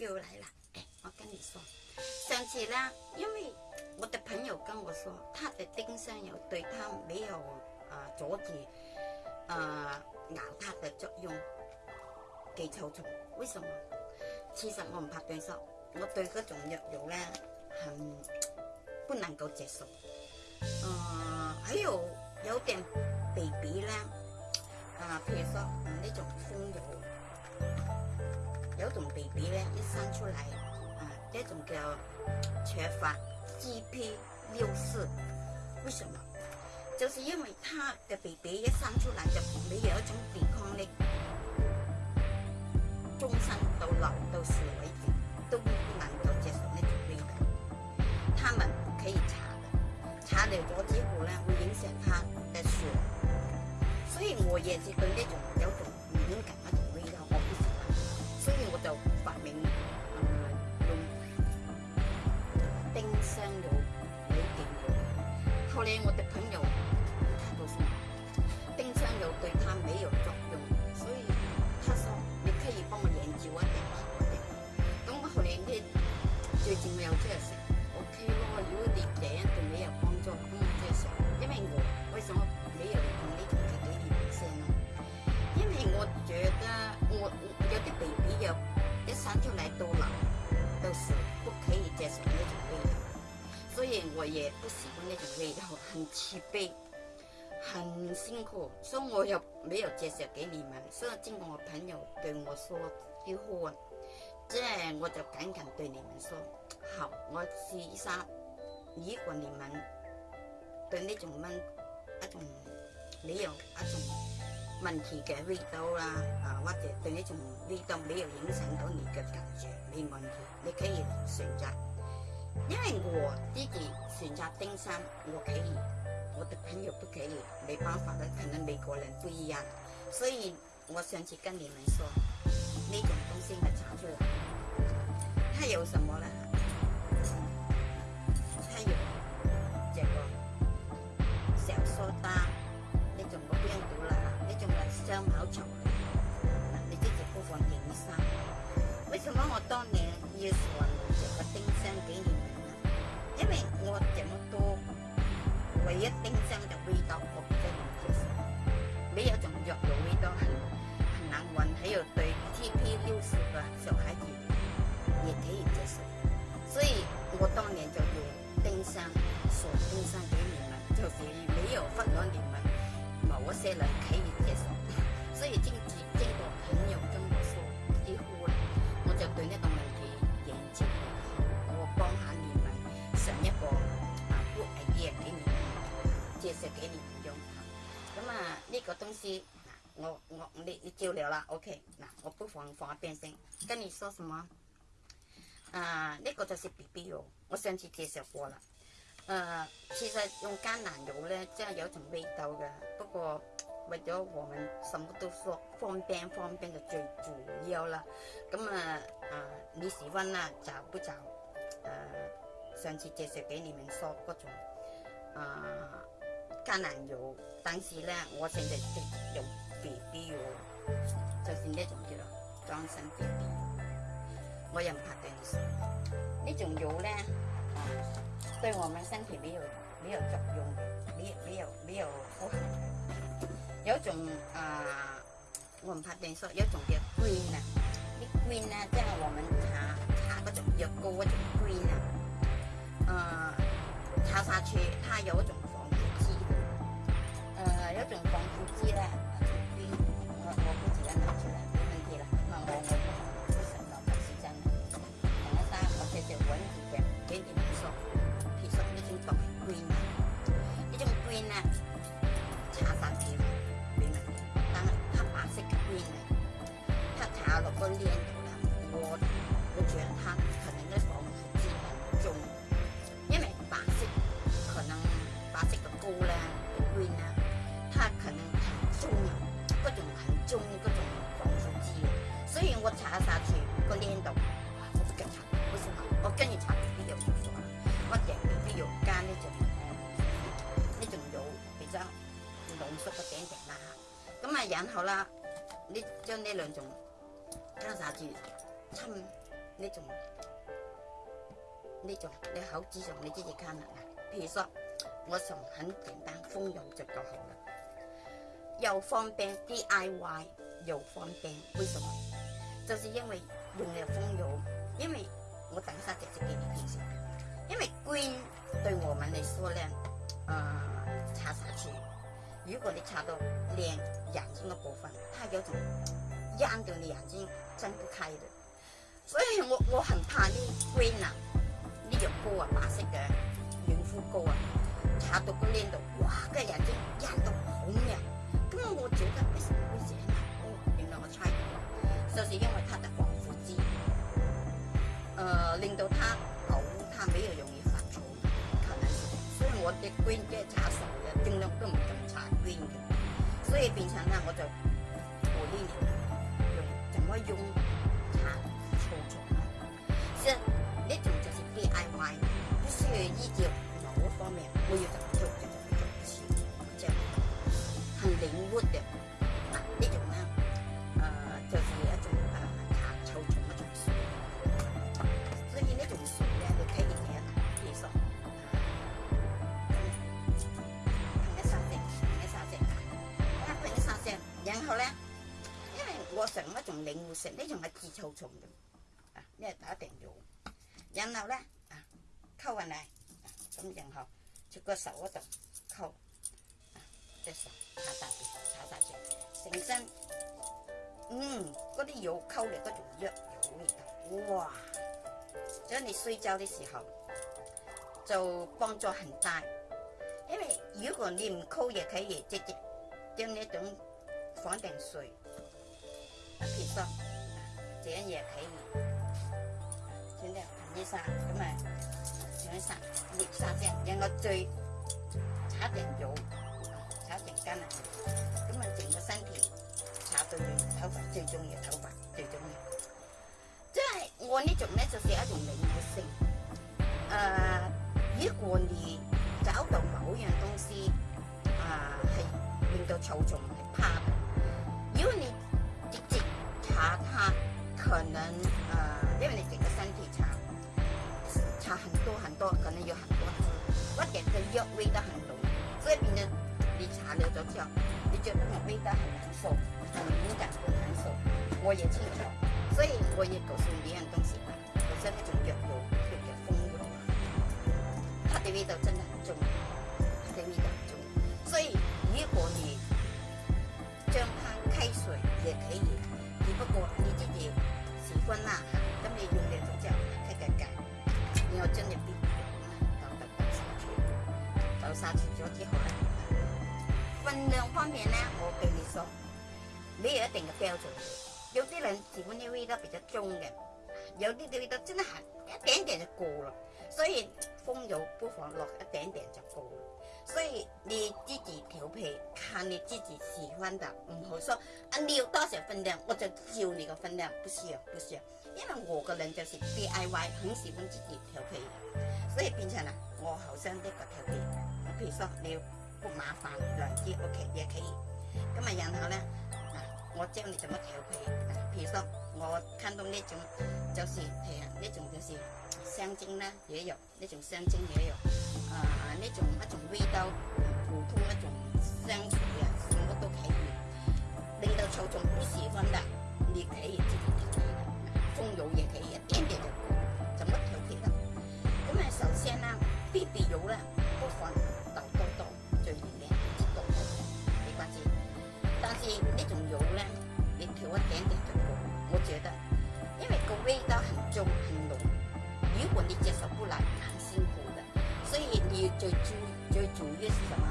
又来了，哎，我跟你说，上次呢，因为我的朋友跟我说，他的丁香油对他没有啊，阻止啊咬他的作用，给臭虫。为什么？其实我唔怕对手，我对种药油咧，很不能够接受。啊，还有有点鼻鼻咧，啊，譬如说呢种风油。种 B B 咧一生出来，啊，这种叫缺乏 G P 六四，为什么？就是因为他嘅 B B 一生出来就没有一种抵抗力，终身到老到死为止都不能够接受呢种病的。他们可以查查了咗之后咧会影响他嘅血，所以我也是对呢种有种敏感。发明用丁香油嚟治嘅，后嚟我的朋友告訴我，丁香油对他没有作用，所以他说你可以帮我研究一啲其他嘅。咁后嚟佢最近又出嚟說 OK 咯，有啲嘢對你有帮助咁，我接因为我为什麼沒有同啲同事哋講聲？因为我觉得我有啲 BB 一生出来都难，都是不可以接受那种味道，所以我也不喜欢那种味道，很疲惫，很辛苦，所以我也没有介绍给你们。所以经过我朋友对我说以后，即我就赶紧对你们说，好，我试一下。如果你们对那种蚊那种没有那种。問題嘅味道啦，啊或者對你從味道没有影響到你嘅感觉，没问問你可以選擇。因為我自己選擇登山，我可以，我的朋友不可以，没辦法的，可能美国人不一樣。所以我上次跟你们说，呢種東西嘅长距，它有什麼呢？它有這個小蘇打，你仲冇邊度啦？就卖香口球，嗱，你直接播放《影山》。为什么我当年也喜欢这个丁香给你们？呢？因为我这么多，唯一丁香的味就比较能接受，没有种药就味道很很难闻，还有对 TP 六十个小孩子也可以接受，所以我当年就用丁香送丁香给你们，就是没有分略你们，某些人可以。因为经治经过朋友跟我说，几乎啦，我就对呢个问题研究过，我帮下你们，上一个阿姑系几啊几年介绍几年用，咁啊呢个东西，我我你你照料啦，OK，嗱，我不妨放一边先，跟你说什么？啊，呢个就是 BB 油，我上次介绍过了，诶，其实用橄榄油咧，真系有种味道嘅，不过。为咗我们什么都说方便，方便的最主要啦。咁啊啊，你喜欢啦找不找？呃，上次介绍给你们说嗰种啊橄榄油，但是呢，我现在就用 BB 油，就是那种叫做花生油。我也唔怕对你说，呢种油咧，对我们身体没有没有作用，没有没有没有不好。有种呃，我们拍电说有种叫龟呢，龟呢在我们查查嗰种药膏种龟呢，呃，长下去它有一种防腐剂的，呃，有种防腐剂呢。我查下去，个個靚我都繼查，搽。為什我跟住查，啲油條粉，我飲啲油間咧就唔那种仲有，譬如講，濃縮嘅餅餅啦咁啊然好啦，你將呢兩種下住，趁呢種呢種你口子上你直接加啦。譬如說，我從很簡單豐油就夠好啦，又方便 D I Y，又方便，為什麼？就是因為用了风油，因為我等下直接给你介紹。因為膏對我們来说呢，誒擦上去，如果你擦到脸、眼中的部分，它有种癢到你眼睛睁不開的，所以我我很怕呢膏啊，呢隻膏啊，白色嘅軟肤膏啊，擦到個脸度，哇，個眼睛眼都了，那么我覺得么会这样？就是因为它的防腐剂，呃，令到它好，它比较容易发臭，可能。所以我的龟只查少嘅，尽量都唔用搽菌嘅，所以变成咧我就做呢样，用怎么用它操虫。即系呢种就是 d I Y，不需要依照某方面，我要怎么做就么做，即系，很灵活的。领悟性呢种系治操虫嘅，啊，呢系打定药，然后咧，啊，扣运嚟，咁然后，食个手嗰度，扣，即系炒大住，炒大住，成身，嗯，嗰啲药溝嚟，嗰种药有味道，哇，以你睡觉嘅时候就帮助很大，因为如果你唔溝，药，可以直接将呢种放定睡。撇骨，整一嘢皮，选择粉砂，咁啊，整一砂热砂啫，让个最炒成肉，炒成筋啊，咁啊，整个身体炒到软，头发最重要，头发最重要。即系我呢种咧，就是一种灵活性。诶，如果你找到某样东西啊，系令到受众。可能呃，因为你整个身体差，差很多很多，可能有很多。我觉的药味道很浓，所以病人你查了之后，你觉得你味道很难受，很敏感很难受，我也清楚，所以我也告诉你一样东西。用嘅，有啲味道真系一点点就过啦，所以风油不妨落一点点就够啦。所以你自己调配，看你自己喜欢的，唔好说啊！你要多少分量，我就照你个分量，不需要，不需要。因为我个人就是 D I Y，很喜欢自己调配嘅，所以变成啊，我好生啲个调配，譬如说你要不麻烦两支 OK 也可以。咁啊，然后咧。我教你怎么调皮？譬如说，我看到呢种就是培养那种就是香精啦、也有呢种香精也有，啊呢种那种味道，普通那种香水啊，什么都可以。令到超虫不喜欢的，你自己调配的，蜂油也企一点点就就乜调皮啦。那么首先啦，啲肥油呢？不妨。那种油呢，你调一点点就够，我觉得，因为个味道很重很浓，如果你接受不来，很辛苦的。所以你要主注主注意是什么？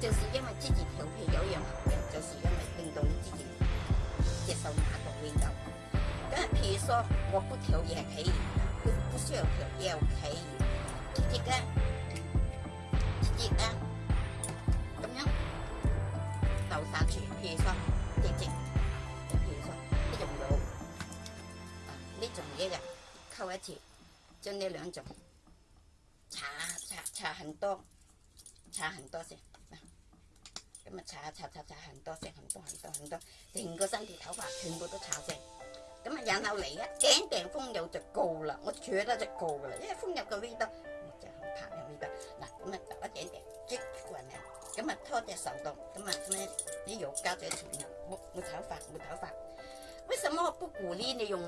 就是因为自己调配有样方面，就是因为到你自己接受哪个味道。咁比如说我不调也可以，不不需要调也可以。直接干，直接譬如说，跌跌，譬如说，一种油，呢种一日扣一次，将呢两种搽搽搽很多，搽很多先，咁啊搽搽搽搽很多先，很多很多很多，成个身体头发全部都搽晒，咁啊然后嚟啊，顶顶风油就够啦，我坐得就够噶啦，因为风油嘅味道唔系好怕有味道，嗱咁啊。啊拖只手到，咁啊咩啲油胶仔传染，冇冇头发冇头发。为什么不鼓励你用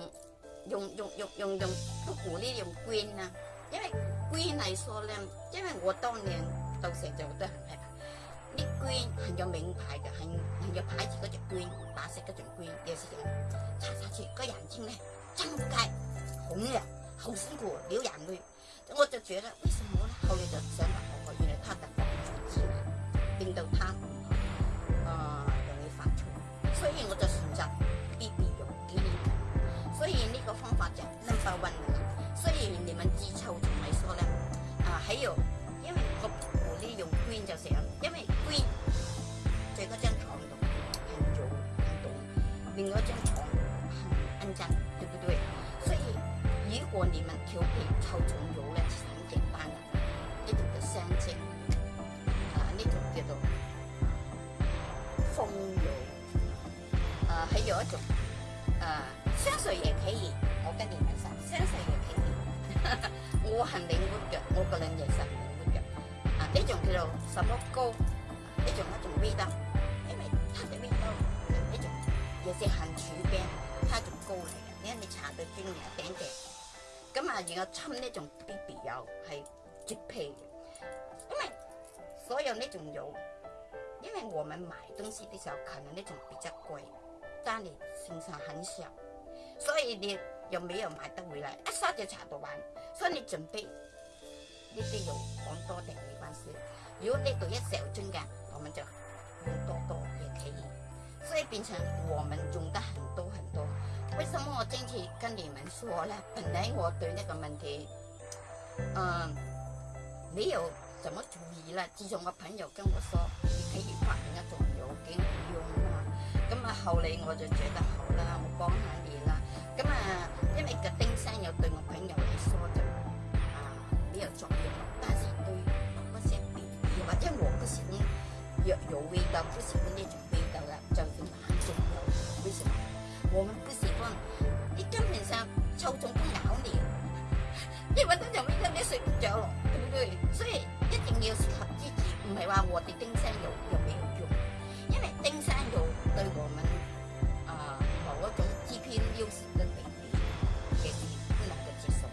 用用用用用？不鼓励用龟呢？因为龟嚟说咧，因为我当年到成就都很害怕。啲龟很有名牌嘅，很有牌子嗰只龟，白色嗰种龟，有时人擦擦住个眼睛咧，睁唔开，红啊？好辛苦，流眼泪。我就觉得为什么呢？后来就想，原来他嘅。见到他，啊，容易犯错，所以我就选择避免用砖。所以呢个方法就分分运你。虽然你们自臭虫嚟说咧，啊，喺有，因为我我呢用 green 就成，因为 green 在嗰张床度很做运动，另外一张床很安静，对不对？所以如果你们调皮臭虫。有是含柱边，它仲高嚟嘅，因为你搽到樽一頂嘅，咁啊然后浸呢种 B B 油係配皮，因为所有呢种油，因为我们买东西嘅时候，可能呢种比较贵，但你身上很少，所以你又没有买得回来，一刷就搽到完，所以你准备呢啲油讲多啲没关系。如果呢度一小樽嘅，我们就用多多。变成我们用得很多很多，为什么我今天跟你们说呢？本来我对那个问题，嗯，没有什么主意了。自从我朋友跟我说，你可以发现一种药给我用啊，咁啊，后嚟我就觉得好啦，我帮下你啦。咁啊，因为个丁生又对我朋友嚟说就，啊，有作用，但是对某些病，或者我嘅事呢，有有道，不喜欢呢种味道啦，就。我们不喜欢，你根本上臭虫都咬你，你搵到就没得，你睡不着了，对不对？所以一定要适合自字，唔系话我哋丁有有没有用，因为丁山有对我们啊某一种偏尿酸嘅美人，其实不能够接受，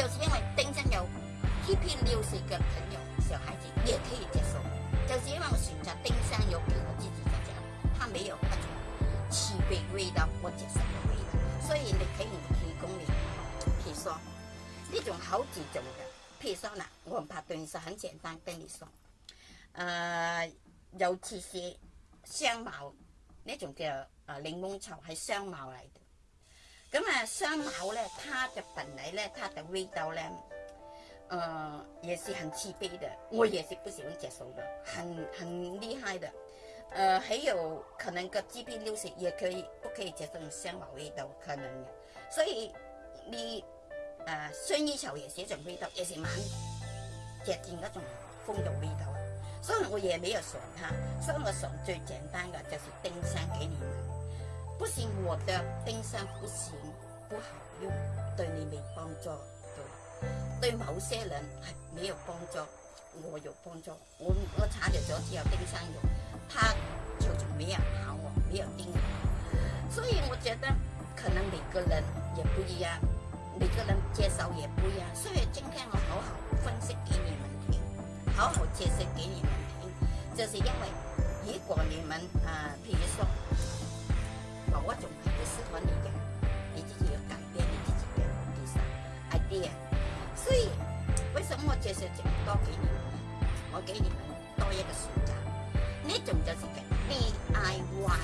就是因为丁有欺偏尿酸嘅朋友，小孩子也可以接受，就是因为我选择丁山有。我接受唔到，虽然你睇完气功练气伤，呢种好几种嘅譬如说啦，我拍段实很简单，跟你说，诶，尤其是双矛呢种叫诶灵檬草系双矛嚟嘅，咁啊双矛咧，它嘅纹嚟咧，它嘅味道咧，诶，也是很慈悲嘅，我也是不喜欢接受嘅，很很厉害的。呃，还有可能个 GP 六十也可以不可以接种香茅味道可能。所以你呃薰衣草也是种味道，也是蛮接近一种风度味道。所以我也没有它，所以我上最简单的就是丁香给你，不是我的丁香，不是不好用，对你没帮助。对，对某些人没有帮助，我有帮助。我我查觉咗，只有丁香有。他就是没有喊我，没有应我，所以我觉得可能每个人也不一样，每个人介绍也不一样。所以今天我好好分析给你们听，好好解释给你们听，就是因为如果你们啊，比如说我这种不适合你的，你自己要改变你自己的人生 idea。所以为什么我解释这么多给你们？我给你们多一个选择。呢种就是叫 d I Y，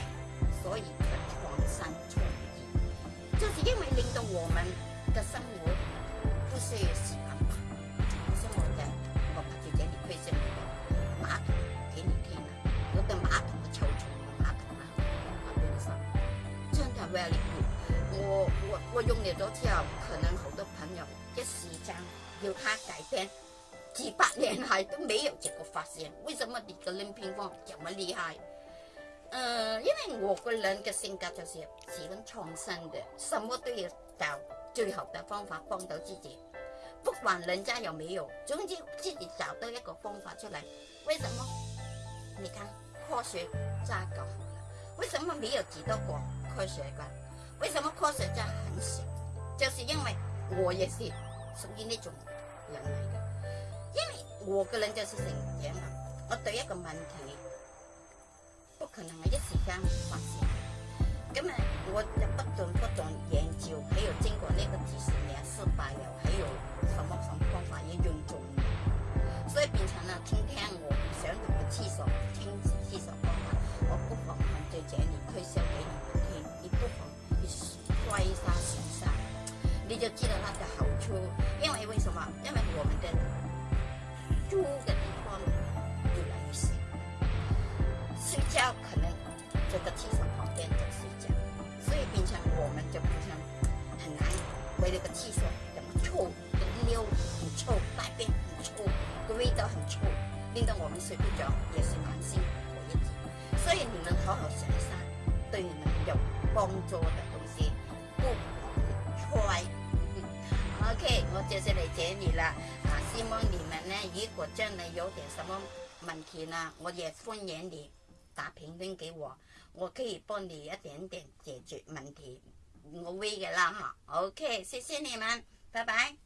所以嘅創新创意，就是因为令到我们嘅生活舒适感。我想我哋我最近嚟推出一个马桶，几年天啦，我个马桶嘅抽水马桶啦，我本身真的 very good，我我我用了咗之後，可能好多朋友一時间要改钱。几百年来都没有这个发现，为什么你的人品方这么厉害？呃，因为我个人的性格就是喜欢创新的，什么都要找最好的方法帮到自己，不管人家有没有，总之自己找到一个方法出来。为什么？你看科学家搞好了，为什么没有几多个科学家？为什么科学家很少？就是因为我也是属于那种人。我个人就是成长嘛，我对一个问题不可能一时间发现，咁啊，我就不懂不懂研究，没有经过那个几十年失败了。令到我们睡不着，也是满心和意，所以你们好好一下，对你们有帮助的东西不缺。OK，我就是来这里了，啊，希望你们呢，如果真的有点什么问题呢，我也欢迎你打评论给我，我可以帮你一点点解决问题，我会的啦哈。OK，谢谢你们，拜拜。